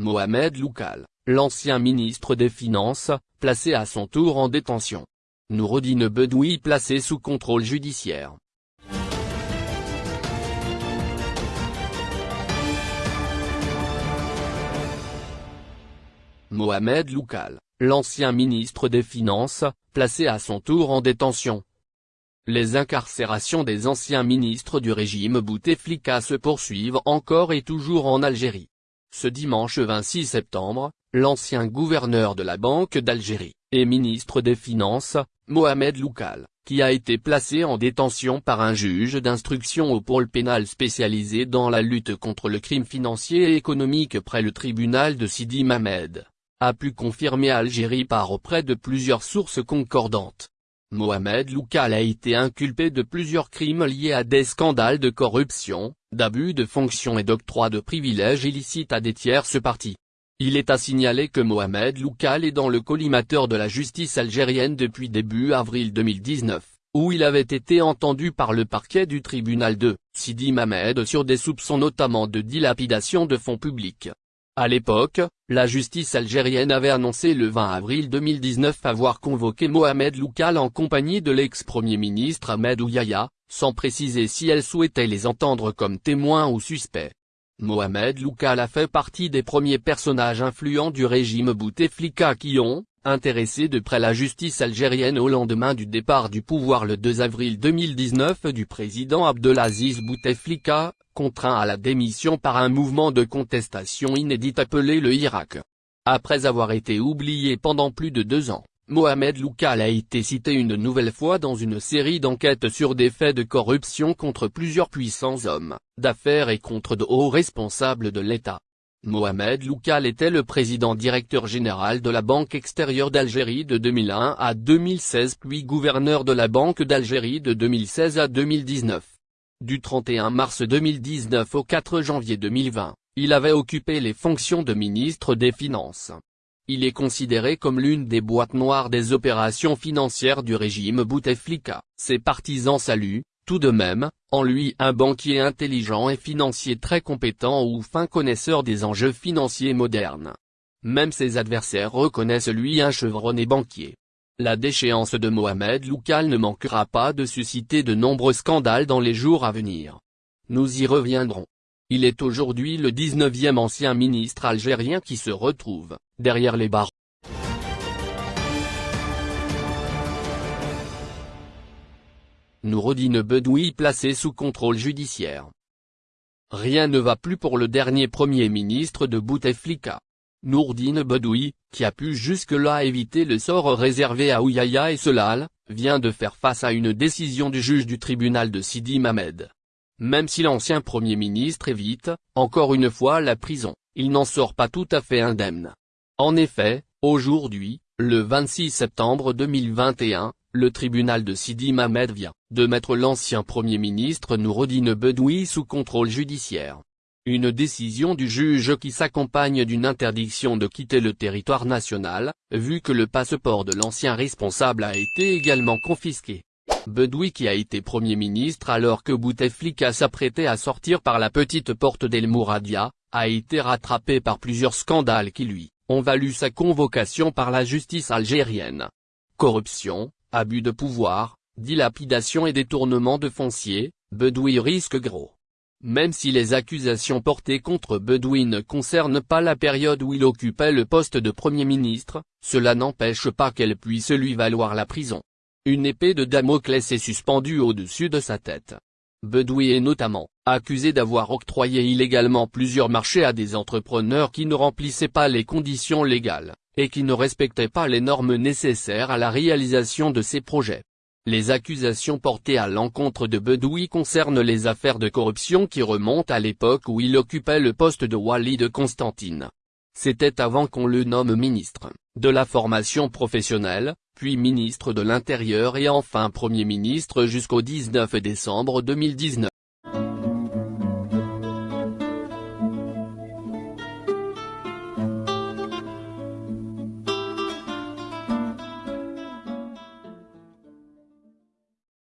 Mohamed Loukal, l'ancien ministre des Finances, placé à son tour en détention. Noureddine Bedoui placé sous contrôle judiciaire. Mohamed Loukal, l'ancien ministre des Finances, placé à son tour en détention. Les incarcérations des anciens ministres du régime Bouteflika se poursuivent encore et toujours en Algérie. Ce dimanche 26 septembre, l'ancien gouverneur de la Banque d'Algérie, et ministre des Finances, Mohamed Loukal, qui a été placé en détention par un juge d'instruction au pôle pénal spécialisé dans la lutte contre le crime financier et économique près le tribunal de Sidi Mamed a pu confirmer Algérie par auprès de plusieurs sources concordantes. Mohamed Loukal a été inculpé de plusieurs crimes liés à des scandales de corruption, d'abus de fonction et d'octroi de privilèges illicites à des tierces parties. Il est à signaler que Mohamed Loukal est dans le collimateur de la justice algérienne depuis début avril 2019, où il avait été entendu par le parquet du tribunal de Sidi Mamed sur des soupçons notamment de dilapidation de fonds publics. À l'époque, la justice algérienne avait annoncé le 20 avril 2019 avoir convoqué Mohamed Loukal en compagnie de l'ex-premier ministre Ahmed Ouyaya, sans préciser si elle souhaitait les entendre comme témoins ou suspects. Mohamed Loukal a fait partie des premiers personnages influents du régime Bouteflika qui ont, intéressé de près la justice algérienne au lendemain du départ du pouvoir le 2 avril 2019 du président Abdelaziz Bouteflika, contraint à la démission par un mouvement de contestation inédit appelé le Irak. Après avoir été oublié pendant plus de deux ans, Mohamed Loukal a été cité une nouvelle fois dans une série d'enquêtes sur des faits de corruption contre plusieurs puissants hommes, d'affaires et contre de hauts responsables de l'État. Mohamed Loukal était le président directeur général de la Banque extérieure d'Algérie de 2001 à 2016 puis gouverneur de la Banque d'Algérie de 2016 à 2019. Du 31 mars 2019 au 4 janvier 2020, il avait occupé les fonctions de ministre des Finances. Il est considéré comme l'une des boîtes noires des opérations financières du régime Bouteflika. Ses partisans saluent, tout de même, en lui un banquier intelligent et financier très compétent ou fin connaisseur des enjeux financiers modernes. Même ses adversaires reconnaissent lui un chevronné banquier. La déchéance de Mohamed Loukal ne manquera pas de susciter de nombreux scandales dans les jours à venir. Nous y reviendrons. Il est aujourd'hui le 19e ancien ministre algérien qui se retrouve, derrière les barres. Noureddine Bedoui placé sous contrôle judiciaire. Rien ne va plus pour le dernier premier ministre de Bouteflika. Nourdine Bedoui, qui a pu jusque-là éviter le sort réservé à Ouyaya et Solal, vient de faire face à une décision du juge du tribunal de Sidi Mamed. Même si l'ancien Premier ministre évite, encore une fois la prison, il n'en sort pas tout à fait indemne. En effet, aujourd'hui, le 26 septembre 2021, le tribunal de Sidi Mamed vient de mettre l'ancien Premier ministre Noureddine Bedoui sous contrôle judiciaire. Une décision du juge qui s'accompagne d'une interdiction de quitter le territoire national, vu que le passeport de l'ancien responsable a été également confisqué. Bedoui qui a été Premier ministre alors que Bouteflika s'apprêtait à sortir par la petite porte d'El Mouradia, a été rattrapé par plusieurs scandales qui lui, ont valu sa convocation par la justice algérienne. Corruption, abus de pouvoir, dilapidation et détournement de foncier, Bedoui risque gros. Même si les accusations portées contre Bedoui ne concernent pas la période où il occupait le poste de Premier ministre, cela n'empêche pas qu'elle puisse lui valoir la prison. Une épée de Damoclès est suspendue au-dessus de sa tête. Bedoui est notamment accusé d'avoir octroyé illégalement plusieurs marchés à des entrepreneurs qui ne remplissaient pas les conditions légales, et qui ne respectaient pas les normes nécessaires à la réalisation de ces projets. Les accusations portées à l'encontre de Bedoui concernent les affaires de corruption qui remontent à l'époque où il occupait le poste de Wali de Constantine. C'était avant qu'on le nomme ministre de la formation professionnelle, puis ministre de l'Intérieur et enfin Premier ministre jusqu'au 19 décembre 2019.